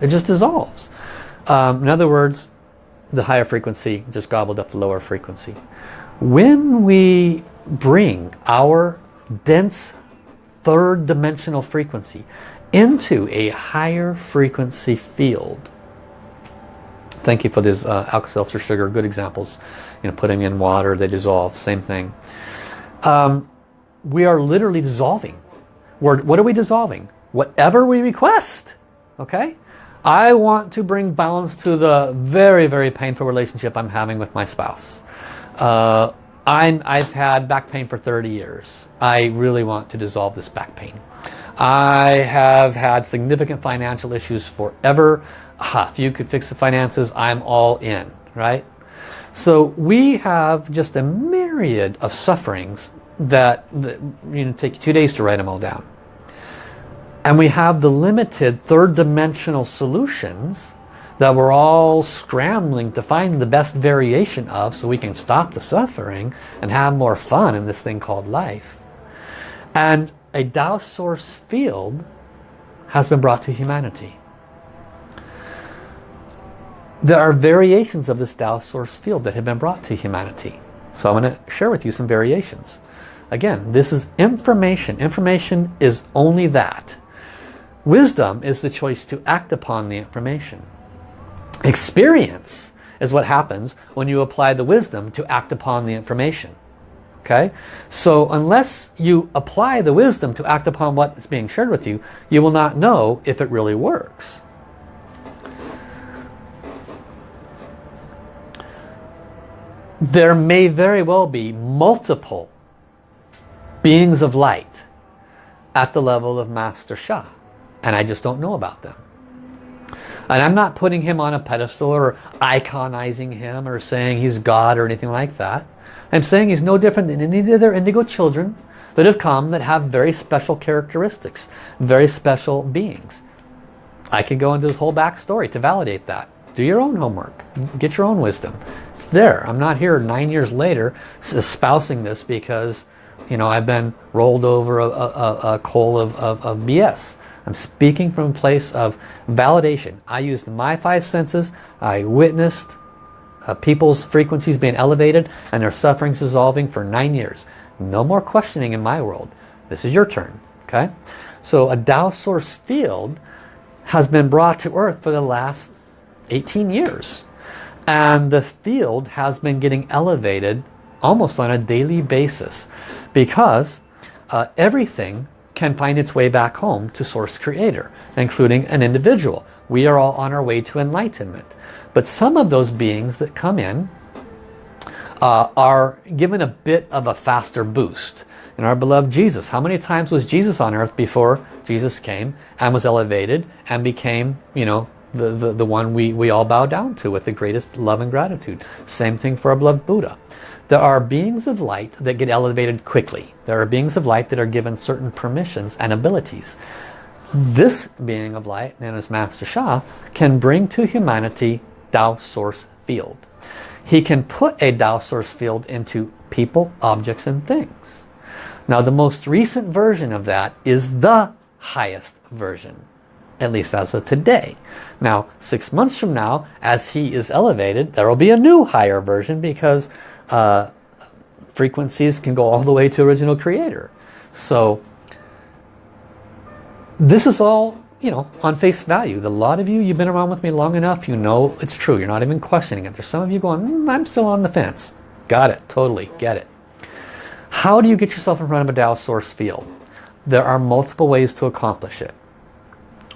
It just dissolves. Um, in other words, the higher frequency just gobbled up the lower frequency. When we bring our dense third dimensional frequency into a higher frequency field, Thank you for this uh, Alka-Seltzer sugar. Good examples. You know, putting in water, they dissolve. Same thing. Um, we are literally dissolving. We're, what are we dissolving? Whatever we request. Okay? I want to bring balance to the very, very painful relationship I'm having with my spouse. Uh, I'm, I've had back pain for 30 years. I really want to dissolve this back pain. I have had significant financial issues forever if you could fix the finances, I'm all in, right? So we have just a myriad of sufferings that, that you know, take two days to write them all down. And we have the limited third dimensional solutions that we're all scrambling to find the best variation of so we can stop the suffering and have more fun in this thing called life. And a Tao source field has been brought to humanity. There are variations of this Tao source field that have been brought to humanity. So I'm going to share with you some variations. Again, this is information. Information is only that. Wisdom is the choice to act upon the information experience is what happens when you apply the wisdom to act upon the information. Okay? So unless you apply the wisdom to act upon what is being shared with you, you will not know if it really works. There may very well be multiple beings of light at the level of Master Sha. And I just don't know about them. And I'm not putting him on a pedestal or iconizing him or saying he's God or anything like that. I'm saying he's no different than any other indigo children that have come that have very special characteristics, very special beings. I could go into this whole backstory to validate that. Do your own homework. Get your own wisdom. It's there. I'm not here nine years later espousing this because you know I've been rolled over a, a, a coal of, of, of BS. I'm speaking from a place of validation. I used my five senses. I witnessed uh, people's frequencies being elevated and their sufferings dissolving for nine years. No more questioning in my world. This is your turn. Okay, So a Tao source field has been brought to earth for the last 18 years. And the field has been getting elevated almost on a daily basis because uh, everything can find its way back home to Source Creator, including an individual. We are all on our way to enlightenment. But some of those beings that come in uh, are given a bit of a faster boost. In our beloved Jesus, how many times was Jesus on earth before Jesus came and was elevated and became, you know, the, the, the one we, we all bow down to with the greatest love and gratitude. Same thing for our beloved Buddha. There are beings of light that get elevated quickly. There are beings of light that are given certain permissions and abilities. This being of light, known as Master Sha, can bring to humanity Tao source field. He can put a Tao source field into people, objects, and things. Now the most recent version of that is the highest version, at least as of today. Now six months from now, as he is elevated, there will be a new higher version because uh, frequencies can go all the way to original creator. So this is all, you know, on face value. A lot of you, you've been around with me long enough, you know it's true. You're not even questioning it. There's some of you going, mm, I'm still on the fence. Got it, totally, get it. How do you get yourself in front of a Tao source field? There are multiple ways to accomplish it.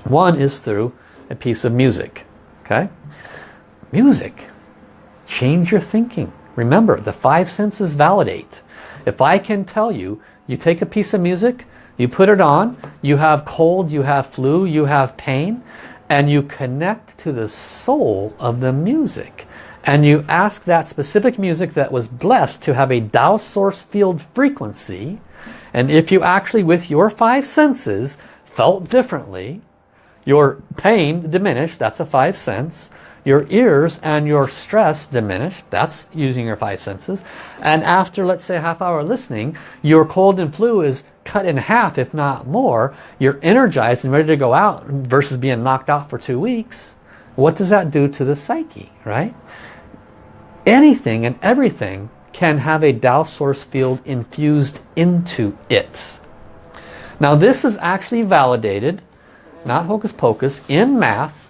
One is through a piece of music. Okay? Music. Change your thinking. Remember, the five senses validate. If I can tell you, you take a piece of music, you put it on, you have cold, you have flu, you have pain, and you connect to the soul of the music. And you ask that specific music that was blessed to have a Tao source field frequency. And if you actually, with your five senses, felt differently, your pain diminished, that's a five sense your ears and your stress diminished. That's using your five senses. And after, let's say, a half hour listening, your cold and flu is cut in half, if not more. You're energized and ready to go out versus being knocked out for two weeks. What does that do to the psyche, right? Anything and everything can have a Tao source field infused into it. Now this is actually validated, not hocus pocus, in math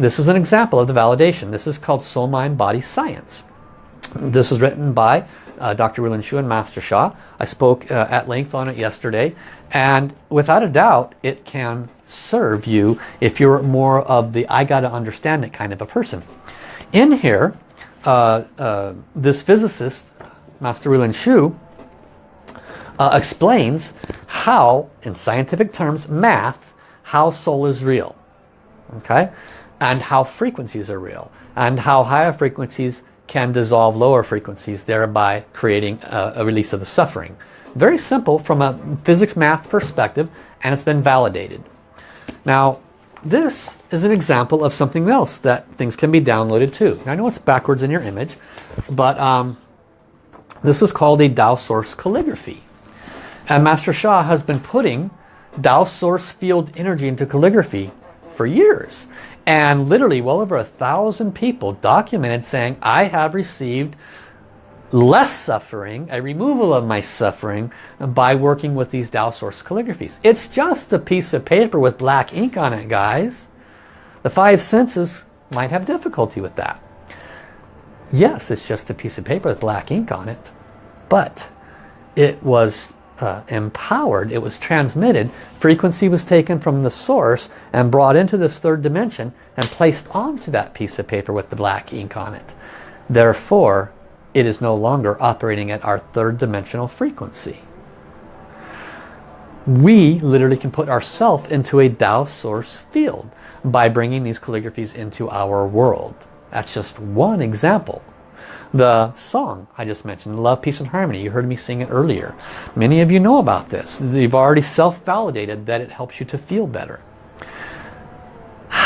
this is an example of the validation. This is called Soul Mind Body Science. This is written by uh, Dr. Rulin Xiu and Master Sha. I spoke uh, at length on it yesterday and without a doubt it can serve you if you're more of the I gotta understand it kind of a person. In here, uh, uh this physicist, Master Rulin Xiu, uh, explains how, in scientific terms, math, how soul is real. Okay, and how frequencies are real and how higher frequencies can dissolve lower frequencies thereby creating a, a, release of the suffering. Very simple from a physics math perspective and it's been validated. Now this is an example of something else that things can be downloaded too. I know it's backwards in your image but um, this is called a Tao source calligraphy. And Master Sha has been putting Tao source field energy into calligraphy for years. And literally well over a thousand people documented saying, I have received less suffering, a removal of my suffering by working with these Tao Source calligraphies. It's just a piece of paper with black ink on it, guys. The five senses might have difficulty with that. Yes, it's just a piece of paper with black ink on it, but it was uh, empowered, it was transmitted, frequency was taken from the source and brought into this third dimension and placed onto that piece of paper with the black ink on it. Therefore, it is no longer operating at our third dimensional frequency. We literally can put ourselves into a Tao source field by bringing these calligraphies into our world. That's just one example. The song I just mentioned, Love, Peace and Harmony, you heard me sing it earlier. Many of you know about this. You've already self-validated that it helps you to feel better.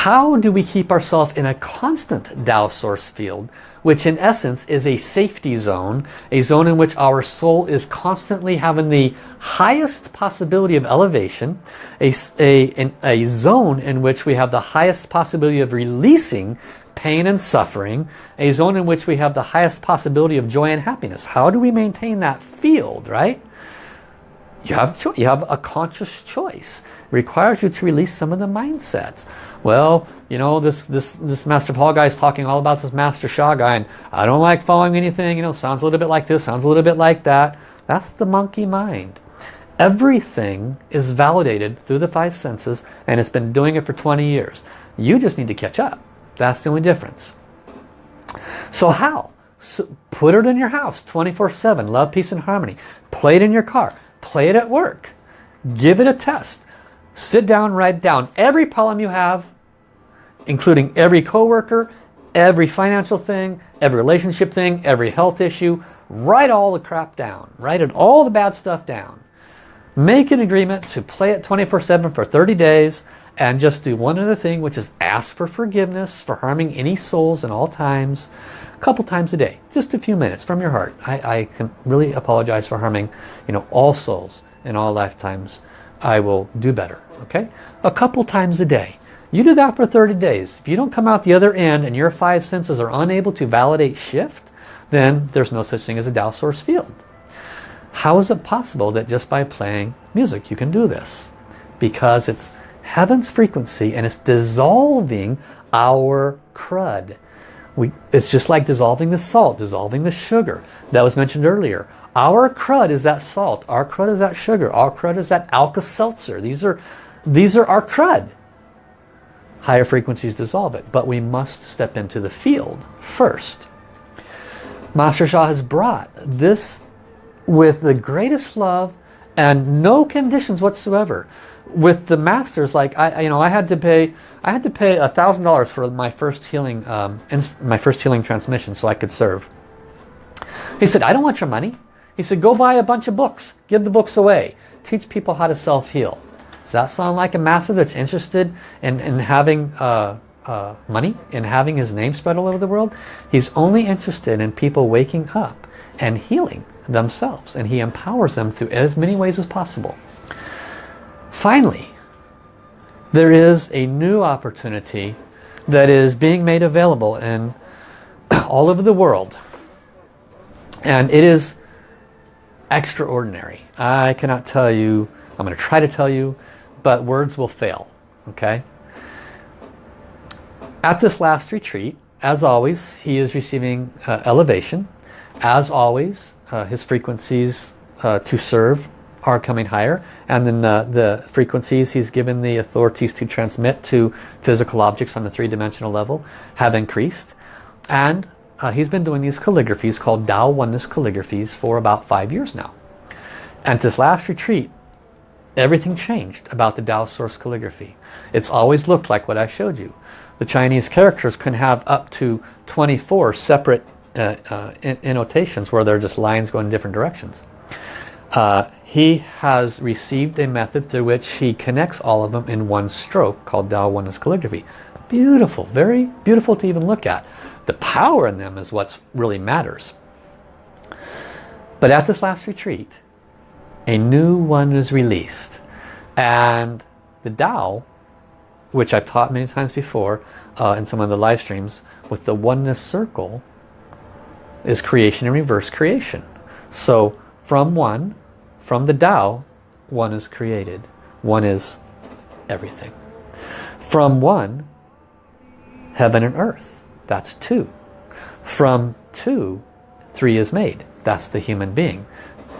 How do we keep ourselves in a constant Tao source field, which in essence is a safety zone, a zone in which our soul is constantly having the highest possibility of elevation, a, a, a zone in which we have the highest possibility of releasing pain and suffering, a zone in which we have the highest possibility of joy and happiness. How do we maintain that field, right? You have, you have a conscious choice. It requires you to release some of the mindsets. Well, you know, this, this, this Master Paul guy is talking all about this Master Sha guy, and I don't like following anything, you know, sounds a little bit like this, sounds a little bit like that. That's the monkey mind. Everything is validated through the five senses, and it's been doing it for 20 years. You just need to catch up. That's the only difference. So how? So put it in your house 24-7. Love, peace, and harmony. Play it in your car. Play it at work. Give it a test. Sit down, write down every problem you have, including every coworker, every financial thing, every relationship thing, every health issue. Write all the crap down. Write it, all the bad stuff down. Make an agreement to play it 24-7 for 30 days and just do one other thing which is ask for forgiveness for harming any souls in all times a couple times a day just a few minutes from your heart. I, I can really apologize for harming you know all souls in all lifetimes. I will do better okay? A couple times a day. You do that for 30 days. If you don't come out the other end and your five senses are unable to validate shift then there's no such thing as a Tao source field. How is it possible that just by playing music you can do this? Because it's heaven's frequency and it's dissolving our crud. We, it's just like dissolving the salt, dissolving the sugar. That was mentioned earlier. Our crud is that salt. Our crud is that sugar. Our crud is that Alka-Seltzer. These are, these are our crud. Higher frequencies dissolve it. But we must step into the field first. Master Sha has brought this with the greatest love and no conditions whatsoever with the masters, like I, you know, I had to pay, I had to pay a thousand dollars for my first healing, um, my first healing transmission, so I could serve. He said, I don't want your money. He said, go buy a bunch of books, give the books away, teach people how to self-heal. Does that sound like a master that's interested in, in having uh, uh, money, in having his name spread all over the world? He's only interested in people waking up and healing themselves, and he empowers them through as many ways as possible. Finally, there is a new opportunity that is being made available in all over the world. And it is extraordinary. I cannot tell you, I'm going to try to tell you, but words will fail. Okay? At this last retreat, as always, he is receiving uh, elevation. As always, uh, his frequencies uh, to serve are coming higher. And then the, the frequencies he's given the authorities to transmit to physical objects on the three-dimensional level have increased. And uh, he's been doing these calligraphies called Tao Oneness calligraphies for about five years now. And this last retreat everything changed about the Tao source calligraphy. It's always looked like what I showed you. The Chinese characters can have up to 24 separate uh, uh, annotations where they're just lines going in different directions. Uh, he has received a method through which he connects all of them in one stroke called Tao Oneness Calligraphy. Beautiful, very beautiful to even look at. The power in them is what really matters. But at this last retreat, a new one is released. And the Tao, which I've taught many times before uh, in some of the live streams, with the oneness circle, is creation and reverse creation. So from one, from the Tao, one is created. One is everything. From one, heaven and earth. That's two. From two, three is made. That's the human being.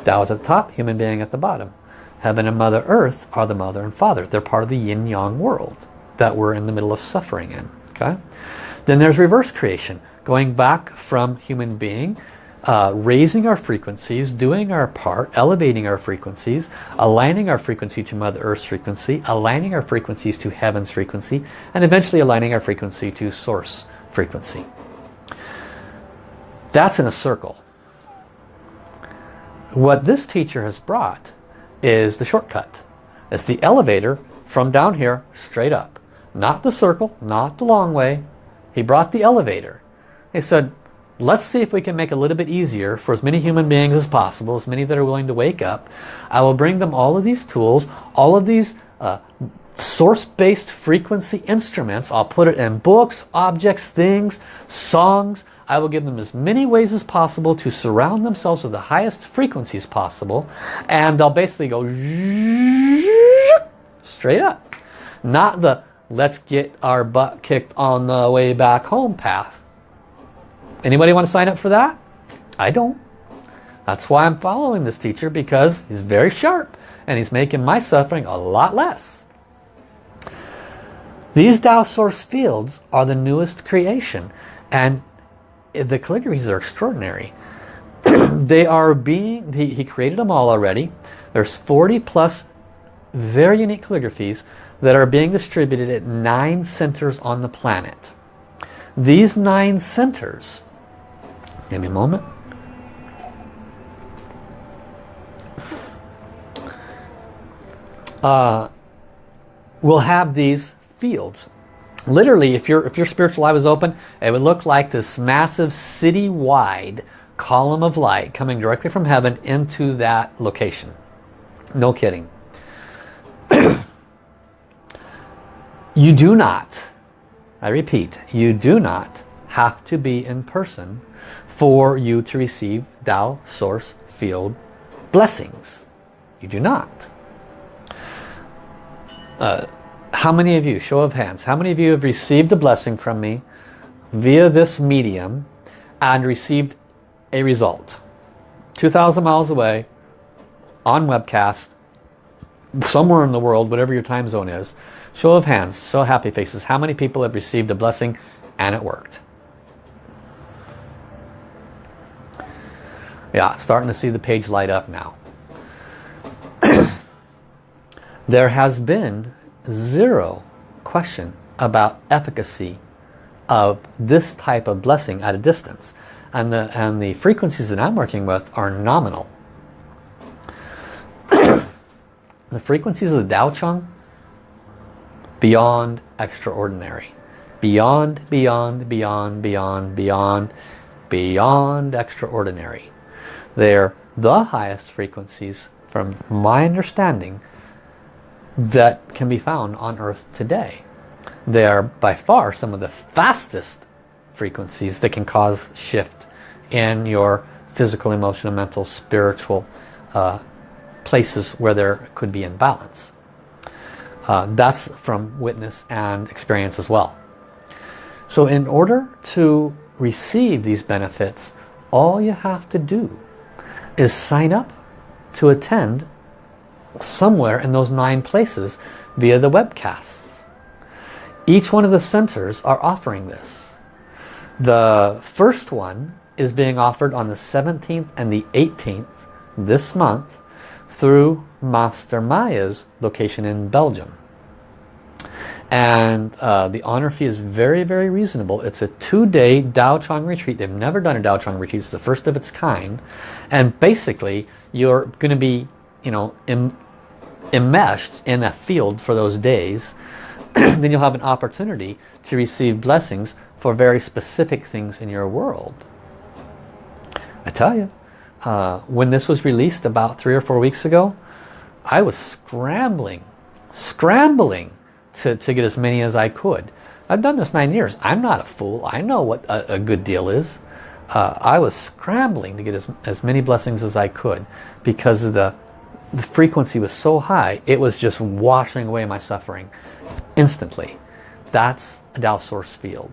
Tao is at the top, human being at the bottom. Heaven and Mother Earth are the mother and father. They're part of the yin-yang world that we're in the middle of suffering in. Okay. Then there's reverse creation. Going back from human being uh, raising our frequencies, doing our part, elevating our frequencies, aligning our frequency to Mother Earth's frequency, aligning our frequencies to Heaven's frequency, and eventually aligning our frequency to Source frequency. That's in a circle. What this teacher has brought is the shortcut. It's the elevator from down here straight up. Not the circle, not the long way. He brought the elevator. He said, let's see if we can make it a little bit easier for as many human beings as possible, as many that are willing to wake up. I will bring them all of these tools, all of these uh, source-based frequency instruments. I'll put it in books, objects, things, songs. I will give them as many ways as possible to surround themselves with the highest frequencies possible. And they'll basically go straight up. Not the let's get our butt kicked on the way back home path. Anybody want to sign up for that? I don't. That's why I'm following this teacher because he's very sharp and he's making my suffering a lot less. These Tao Source fields are the newest creation and the calligraphies are extraordinary. they are being, he, he created them all already. There's 40 plus very unique calligraphies that are being distributed at nine centers on the planet. These nine centers Give me a moment. Uh, we'll have these fields. Literally, if your if your spiritual eye was open, it would look like this massive city-wide column of light coming directly from heaven into that location. No kidding. you do not, I repeat, you do not have to be in person for you to receive Tao Source Field blessings. You do not. Uh, how many of you, show of hands, how many of you have received a blessing from me via this medium and received a result? 2,000 miles away, on webcast, somewhere in the world, whatever your time zone is. Show of hands, so happy faces. How many people have received a blessing and it worked? Yeah, starting to see the page light up now. there has been zero question about efficacy of this type of blessing at a distance. And the, and the frequencies that I'm working with are nominal. the frequencies of the Tao Chang, beyond extraordinary. Beyond, beyond, beyond, beyond, beyond, beyond extraordinary. They're the highest frequencies from my understanding that can be found on earth today. They are by far some of the fastest frequencies that can cause shift in your physical, emotional, mental, spiritual uh, places where there could be imbalance. Uh, that's from witness and experience as well. So in order to receive these benefits, all you have to do is sign up to attend somewhere in those nine places via the webcasts. Each one of the centers are offering this. The first one is being offered on the 17th and the 18th this month through Master Maya's location in Belgium and uh, the honor fee is very very reasonable. It's a two-day Tao Chang retreat. They've never done a Tao Chang retreat. It's the first of its kind. And basically you're going to be you know Im enmeshed in a field for those days. Then you'll have an opportunity to receive blessings for very specific things in your world. I tell you uh, when this was released about three or four weeks ago I was scrambling scrambling to, to get as many as I could. I've done this nine years. I'm not a fool. I know what a, a good deal is. Uh, I was scrambling to get as, as many blessings as I could because the, the frequency was so high. It was just washing away my suffering instantly. That's a Tao Source field.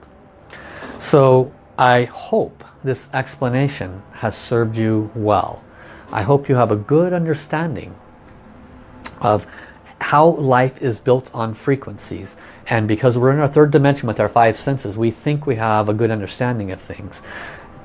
So I hope this explanation has served you well. I hope you have a good understanding of how life is built on frequencies and because we're in our third dimension with our five senses we think we have a good understanding of things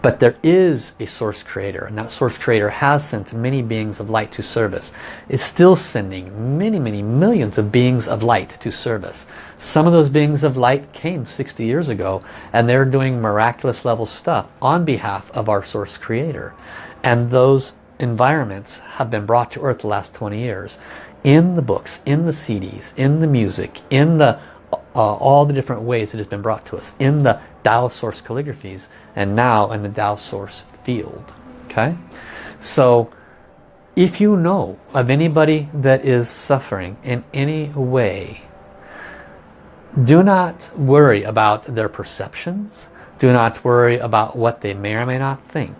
But there is a source creator and that source creator has sent many beings of light to service. Is still sending many, many millions of beings of light to service. Some of those beings of light came 60 years ago and they're doing miraculous level stuff on behalf of our source creator. And those environments have been brought to earth the last 20 years in the books, in the CDs, in the music, in the uh, all the different ways it has been brought to us in the Tao Source calligraphies and now in the Tao Source field. Okay, so if you know of anybody that is suffering in any way, do not worry about their perceptions. Do not worry about what they may or may not think.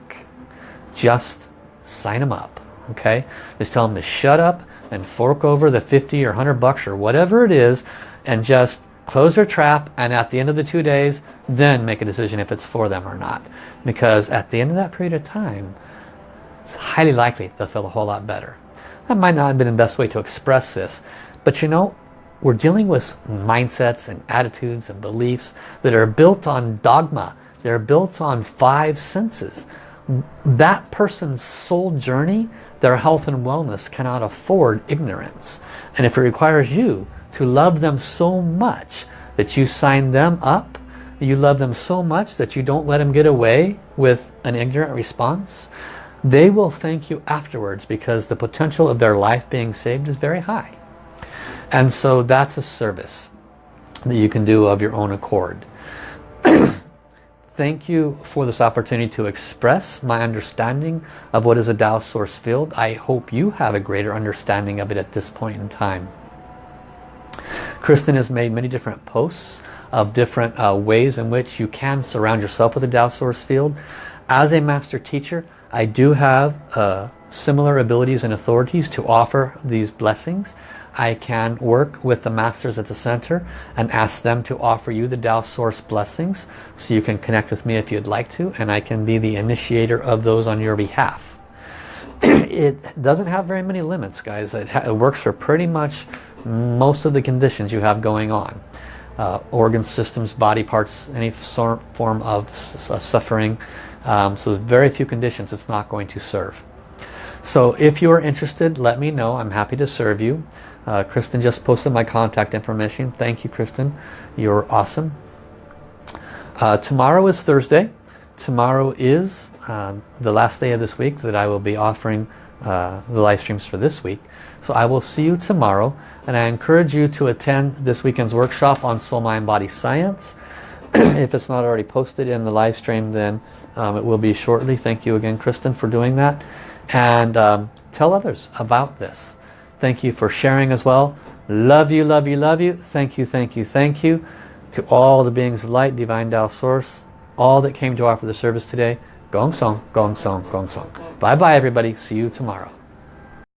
Just sign them up. Okay, just tell them to shut up and fork over the 50 or 100 bucks or whatever it is and just close their trap and at the end of the two days then make a decision if it's for them or not. Because at the end of that period of time it's highly likely they'll feel a whole lot better. That might not have been the best way to express this but you know we're dealing with mindsets and attitudes and beliefs that are built on dogma. They're built on five senses. That person's soul journey their health and wellness cannot afford ignorance. And if it requires you to love them so much that you sign them up you love them so much that you don't let them get away with an ignorant response they will thank you afterwards because the potential of their life being saved is very high. And so that's a service that you can do of your own accord thank you for this opportunity to express my understanding of what is a Tao source field I hope you have a greater understanding of it at this point in time Kristen has made many different posts of different uh, ways in which you can surround yourself with a Tao source field. As a master teacher, I do have uh, similar abilities and authorities to offer these blessings. I can work with the masters at the center and ask them to offer you the Tao source blessings so you can connect with me if you'd like to and I can be the initiator of those on your behalf. it doesn't have very many limits guys. It, it works for pretty much most of the conditions you have going on. Uh, organ systems, body parts, any form of suffering. Um, so there's very few conditions it's not going to serve. So if you are interested, let me know. I'm happy to serve you. Uh, Kristen just posted my contact information. Thank you, Kristen. You're awesome. Uh, tomorrow is Thursday. Tomorrow is uh, the last day of this week that I will be offering uh, the live streams for this week. So I will see you tomorrow and I encourage you to attend this weekend's workshop on Soul Mind Body Science. if it's not already posted in the live stream then um, it will be shortly. Thank you again Kristen for doing that. And um, tell others about this. Thank you for sharing as well. Love you, love you, love you. Thank you, thank you, thank you. To all the beings of light, Divine Tao Source, all that came to offer the service today. Gong Song, Gong Song, Gong Song. Bye bye everybody. See you tomorrow.